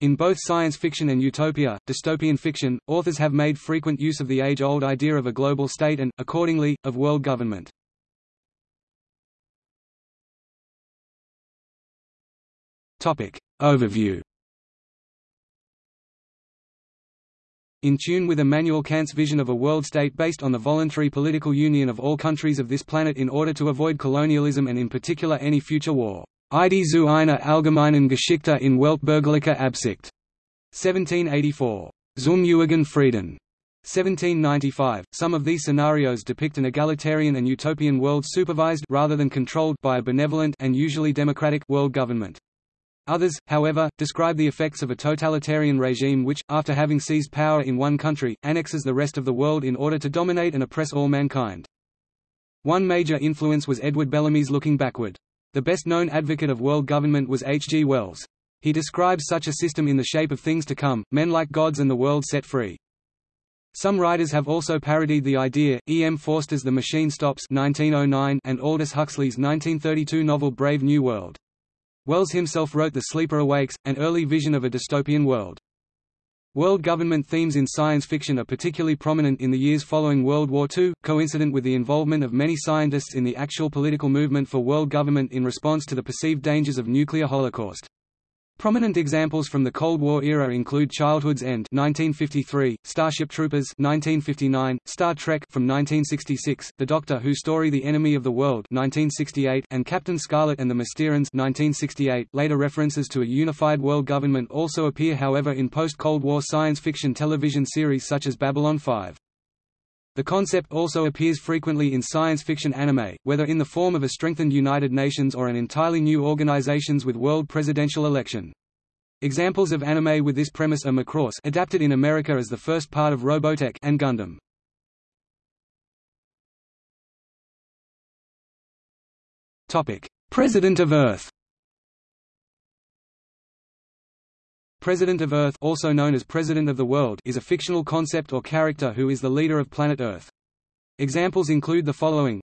In both science fiction and utopia, dystopian fiction, authors have made frequent use of the age-old idea of a global state and, accordingly, of world government. Topic. Overview In tune with Immanuel Kant's vision of a world state based on the voluntary political union of all countries of this planet in order to avoid colonialism and in particular any future war. Idee zu einer allgemeinen Geschichte in weltbürgerlicher Absicht. 1784. Zum ewigen Frieden. 1795. Some of these scenarios depict an egalitarian and utopian world supervised rather than controlled by a benevolent and usually democratic world government. Others, however, describe the effects of a totalitarian regime which, after having seized power in one country, annexes the rest of the world in order to dominate and oppress all mankind. One major influence was Edward Bellamy's Looking Backward. The best-known advocate of world government was H. G. Wells. He describes such a system in the shape of things to come, men like gods and the world set free. Some writers have also parodied the idea, E. M. Forster's The Machine Stops 1909 and Aldous Huxley's 1932 novel Brave New World. Wells himself wrote The Sleeper Awakes, an early vision of a dystopian world. World government themes in science fiction are particularly prominent in the years following World War II, coincident with the involvement of many scientists in the actual political movement for world government in response to the perceived dangers of nuclear holocaust. Prominent examples from the Cold War era include Childhood's End 1953, Starship Troopers 1959, Star Trek from 1966, The Doctor Who story The Enemy of the World 1968, and Captain Scarlet and the Mysterons 1968. Later references to a unified world government also appear however in post-Cold War science fiction television series such as Babylon 5. The concept also appears frequently in science fiction anime, whether in the form of a strengthened United Nations or an entirely new organizations with world presidential election. Examples of anime with this premise are Macross adapted in America as the first part of Robotech and Gundam. Topic: President of Earth. President of Earth also known as President of the World is a fictional concept or character who is the leader of planet Earth. Examples include the following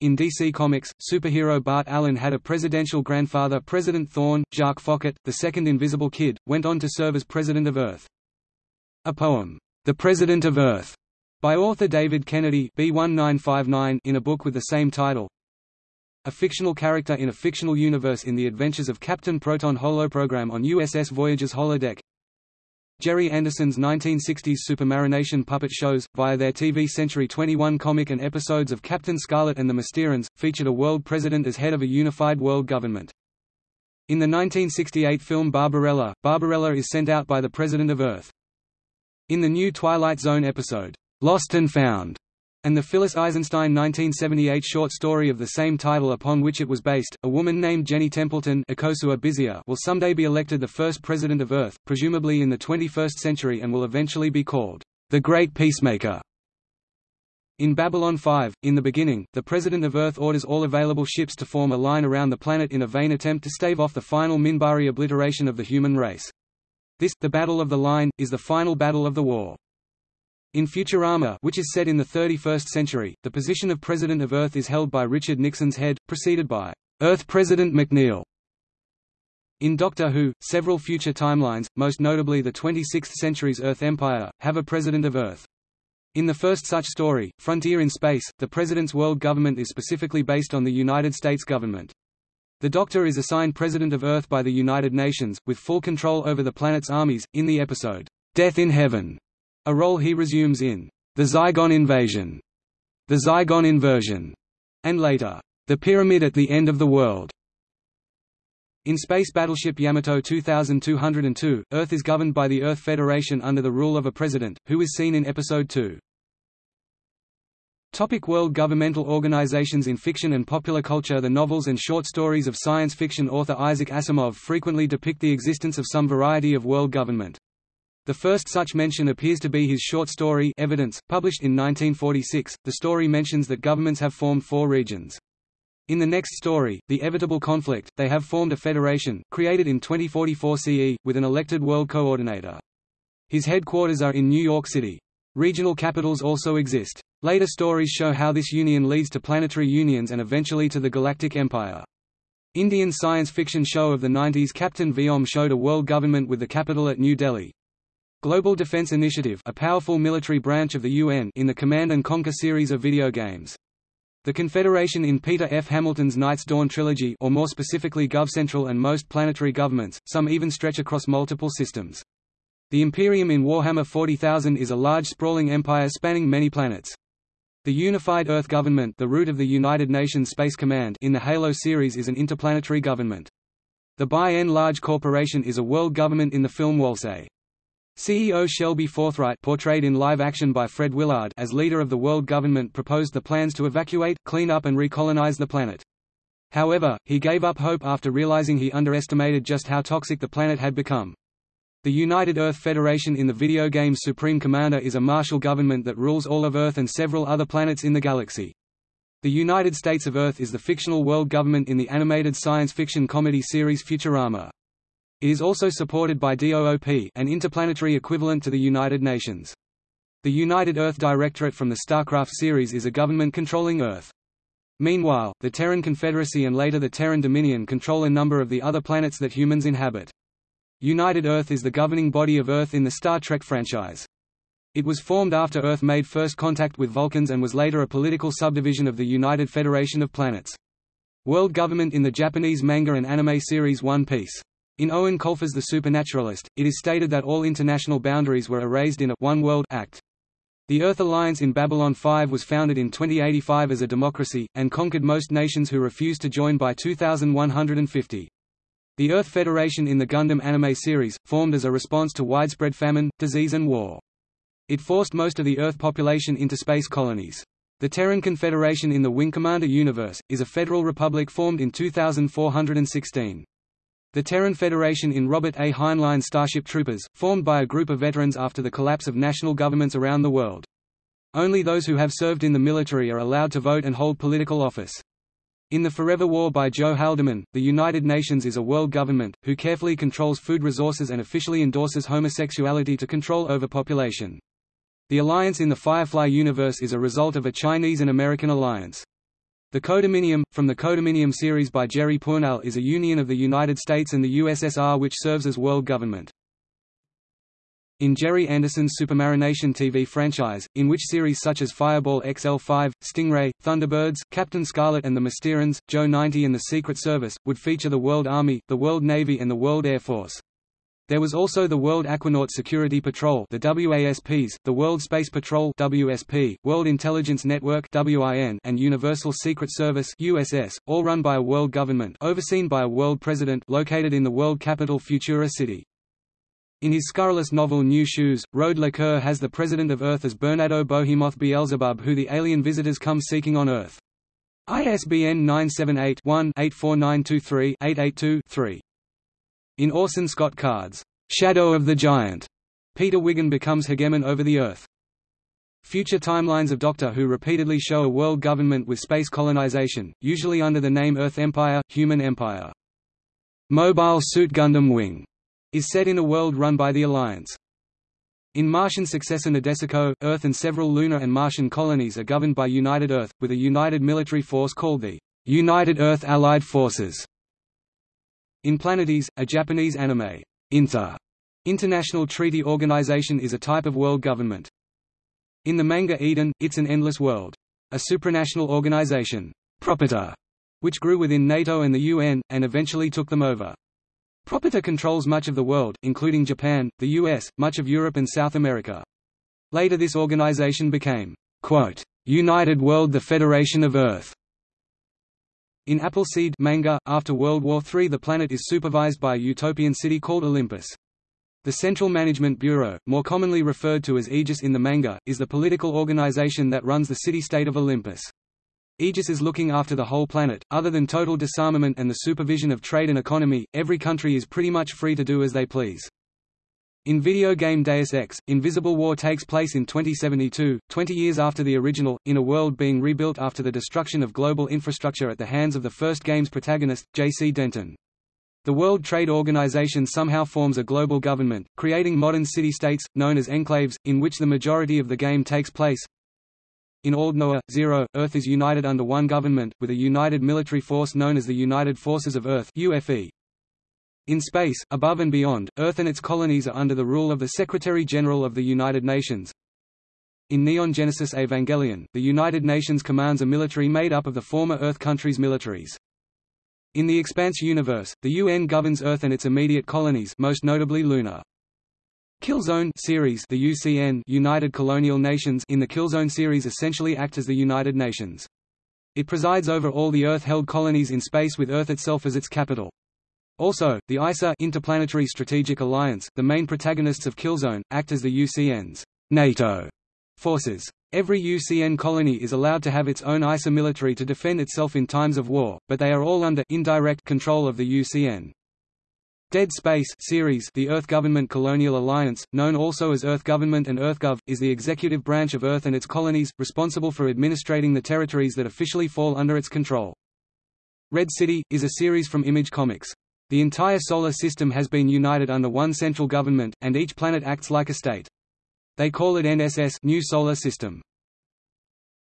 in DC Comics, superhero Bart Allen had a presidential grandfather President Thawne, Jacques Foccart, the second Invisible Kid, went on to serve as President of Earth. A poem, The President of Earth, by author David Kennedy B1959 in a book with the same title, a fictional character in a fictional universe in the adventures of Captain Proton holoprogram on USS Voyager's holodeck. Gerry Anderson's 1960s Supermarionation puppet shows, via their TV Century 21 comic and episodes of Captain Scarlet and the Mysterons, featured a world president as head of a unified world government. In the 1968 film Barbarella, Barbarella is sent out by the President of Earth. In the new Twilight Zone episode, Lost and Found, and the Phyllis Eisenstein 1978 short story of the same title upon which it was based, a woman named Jenny Templeton will someday be elected the first president of Earth, presumably in the 21st century and will eventually be called the Great Peacemaker. In Babylon 5, in the beginning, the President of Earth orders all available ships to form a line around the planet in a vain attempt to stave off the final Minbari obliteration of the human race. This, the Battle of the Line, is the final battle of the war. In Futurama which is set in the 31st century, the position of President of Earth is held by Richard Nixon's head, preceded by Earth President McNeil. In Doctor Who, several future timelines, most notably the 26th century's Earth Empire, have a President of Earth. In the first such story, Frontier in Space, the President's world government is specifically based on the United States government. The Doctor is assigned President of Earth by the United Nations, with full control over the planet's armies, in the episode, Death in Heaven a role he resumes in The Zygon Invasion, The Zygon Inversion, and later, The Pyramid at the End of the World. In Space Battleship Yamato 2202, Earth is governed by the Earth Federation under the rule of a president, who is seen in Episode 2. Topic world governmental organizations In fiction and popular culture The novels and short stories of science fiction author Isaac Asimov frequently depict the existence of some variety of world government. The first such mention appears to be his short story Evidence, published in 1946. The story mentions that governments have formed four regions. In the next story, The Evitable Conflict, they have formed a federation, created in 2044 CE, with an elected world coordinator. His headquarters are in New York City. Regional capitals also exist. Later stories show how this union leads to planetary unions and eventually to the Galactic Empire. Indian science fiction show of the 90s Captain Vyom showed a world government with the capital at New Delhi. Global Defense Initiative a powerful military branch of the UN in the Command and Conquer series of video games. The Confederation in Peter F. Hamilton's Night's Dawn trilogy or more specifically GovCentral and most planetary governments, some even stretch across multiple systems. The Imperium in Warhammer 40,000 is a large sprawling empire spanning many planets. The Unified Earth Government the root of the United Nations Space Command in the Halo series is an interplanetary government. The Buy-N-Large Corporation is a world government in the film WALL-E. CEO Shelby Forthright portrayed in live action by Fred Willard as leader of the world government proposed the plans to evacuate, clean up and recolonize the planet. However, he gave up hope after realizing he underestimated just how toxic the planet had become. The United Earth Federation in the video game Supreme Commander is a martial government that rules all of Earth and several other planets in the galaxy. The United States of Earth is the fictional world government in the animated science fiction comedy series Futurama. It is also supported by DOOP an interplanetary equivalent to the United Nations. The United Earth Directorate from the StarCraft series is a government controlling Earth. Meanwhile, the Terran Confederacy and later the Terran Dominion control a number of the other planets that humans inhabit. United Earth is the governing body of Earth in the Star Trek franchise. It was formed after Earth made first contact with Vulcans and was later a political subdivision of the United Federation of Planets. World government in the Japanese manga and anime series One Piece. In Eoin Colfer's The Supernaturalist, it is stated that all international boundaries were erased in a One World Act. The Earth Alliance in Babylon 5 was founded in 2085 as a democracy, and conquered most nations who refused to join by 2150. The Earth Federation in the Gundam anime series, formed as a response to widespread famine, disease and war. It forced most of the Earth population into space colonies. The Terran Confederation in the Wing Commander universe, is a federal republic formed in 2416. The Terran Federation in Robert A. Heinlein Starship Troopers, formed by a group of veterans after the collapse of national governments around the world. Only those who have served in the military are allowed to vote and hold political office. In The Forever War by Joe Haldeman, the United Nations is a world government, who carefully controls food resources and officially endorses homosexuality to control overpopulation. The alliance in the Firefly universe is a result of a Chinese and American alliance. The Codominium, from the Codominium series by Jerry Pournelle is a union of the United States and the USSR which serves as world government. In Gerry Anderson's Supermarionation TV franchise, in which series such as Fireball XL5, Stingray, Thunderbirds, Captain Scarlet and the Mysterons, Joe 90 and the Secret Service, would feature the World Army, the World Navy and the World Air Force. There was also the World Aquanaut Security Patrol the WASPs, the World Space Patrol WSP, World Intelligence Network WIN, and Universal Secret Service USS, all run by a world government overseen by a world president located in the world capital Futura City. In his scurrilous novel New Shoes, Rode LeCoeur has the president of Earth as Bernardo Behemoth Beelzebub who the alien visitors come seeking on Earth. ISBN 978-1-84923-882-3. In Orson Scott Card's Shadow of the Giant, Peter Wiggin becomes hegemon over the Earth. Future timelines of Doctor Who repeatedly show a world government with space colonization, usually under the name Earth Empire, Human Empire. Mobile Suit Gundam Wing is set in a world run by the Alliance. In Martian successor Nadesico, Earth and several lunar and Martian colonies are governed by United Earth, with a united military force called the United Earth Allied Forces. In Planetes, a Japanese anime, Inter International Treaty Organization is a type of world government. In the manga Eden, it's an endless world. A supranational organization, Propater, which grew within NATO and the UN, and eventually took them over. Propater controls much of the world, including Japan, the US, much of Europe and South America. Later this organization became, quote, United World the Federation of Earth. In Appleseed manga, after World War III the planet is supervised by a utopian city called Olympus. The Central Management Bureau, more commonly referred to as Aegis in the manga, is the political organization that runs the city-state of Olympus. Aegis is looking after the whole planet. Other than total disarmament and the supervision of trade and economy, every country is pretty much free to do as they please. In video game Deus Ex, Invisible War takes place in 2072, 20 years after the original, in a world being rebuilt after the destruction of global infrastructure at the hands of the first game's protagonist, J.C. Denton. The World Trade Organization somehow forms a global government, creating modern city-states, known as enclaves, in which the majority of the game takes place. In Aldnoah, Zero, Earth is united under one government, with a united military force known as the United Forces of Earth UFE. In space, above and beyond, Earth and its colonies are under the rule of the Secretary-General of the United Nations. In Neon Genesis Evangelion, the United Nations commands a military made up of the former Earth countries' militaries. In the Expanse universe, the UN governs Earth and its immediate colonies most notably Luna. Killzone series the UCN United Colonial Nations in the Killzone series essentially act as the United Nations. It presides over all the Earth-held colonies in space with Earth itself as its capital. Also, the ISA Interplanetary Strategic Alliance, the main protagonists of Killzone, act as the UCN's NATO forces. Every UCN colony is allowed to have its own ISA military to defend itself in times of war, but they are all under indirect control of the UCN. Dead Space series The Earth Government Colonial Alliance, known also as Earth Government and EarthGov, is the executive branch of Earth and its colonies, responsible for administrating the territories that officially fall under its control. Red City, is a series from Image Comics. The entire Solar System has been united under one central government, and each planet acts like a state. They call it NSS New Solar System.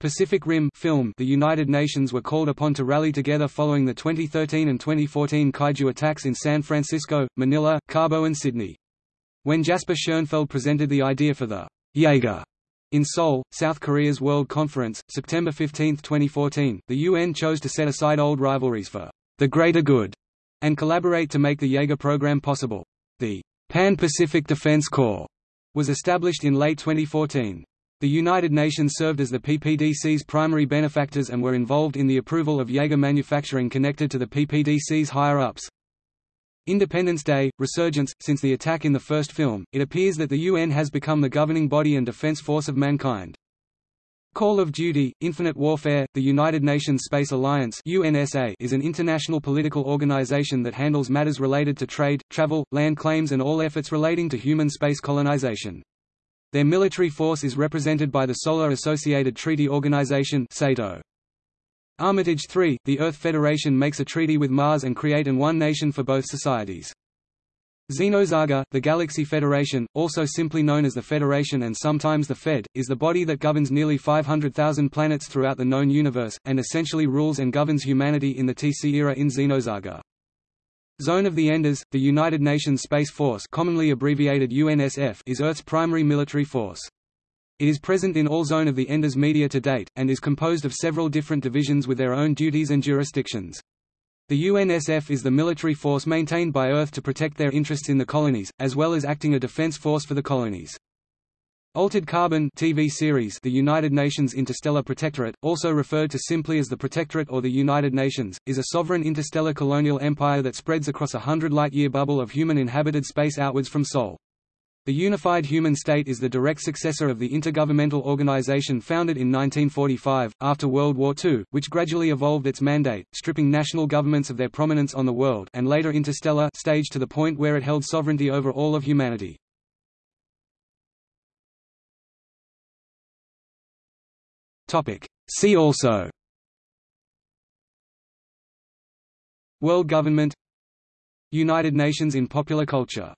Pacific Rim film The United Nations were called upon to rally together following the 2013 and 2014 kaiju attacks in San Francisco, Manila, Cabo and Sydney. When Jasper Schoenfeld presented the idea for the Jaeger in Seoul, South Korea's World Conference, September 15, 2014, the UN chose to set aside old rivalries for the greater good and collaborate to make the Jaeger program possible. The Pan-Pacific Defense Corps was established in late 2014. The United Nations served as the PPDC's primary benefactors and were involved in the approval of Jaeger manufacturing connected to the PPDC's higher-ups. Independence Day, Resurgence Since the attack in the first film, it appears that the UN has become the governing body and defense force of mankind. Call of Duty, Infinite Warfare, the United Nations Space Alliance UNSA is an international political organization that handles matters related to trade, travel, land claims and all efforts relating to human space colonization. Their military force is represented by the Solar Associated Treaty Organization SATO. Armitage 3, the Earth Federation makes a treaty with Mars and create an one nation for both societies. Xenosaga, the Galaxy Federation, also simply known as the Federation and sometimes the Fed, is the body that governs nearly 500,000 planets throughout the known universe, and essentially rules and governs humanity in the TC era in Xenosaga. Zone of the Enders, the United Nations Space Force commonly abbreviated UNSF is Earth's primary military force. It is present in all Zone of the Enders media to date, and is composed of several different divisions with their own duties and jurisdictions. The UNSF is the military force maintained by Earth to protect their interests in the colonies, as well as acting a defense force for the colonies. Altered Carbon TV series The United Nations Interstellar Protectorate, also referred to simply as the Protectorate or the United Nations, is a sovereign interstellar colonial empire that spreads across a hundred light-year bubble of human-inhabited space outwards from Sol. The unified human state is the direct successor of the intergovernmental organization founded in 1945, after World War II, which gradually evolved its mandate, stripping national governments of their prominence on the world and later interstellar stage to the point where it held sovereignty over all of humanity. See also. World government. United Nations in popular culture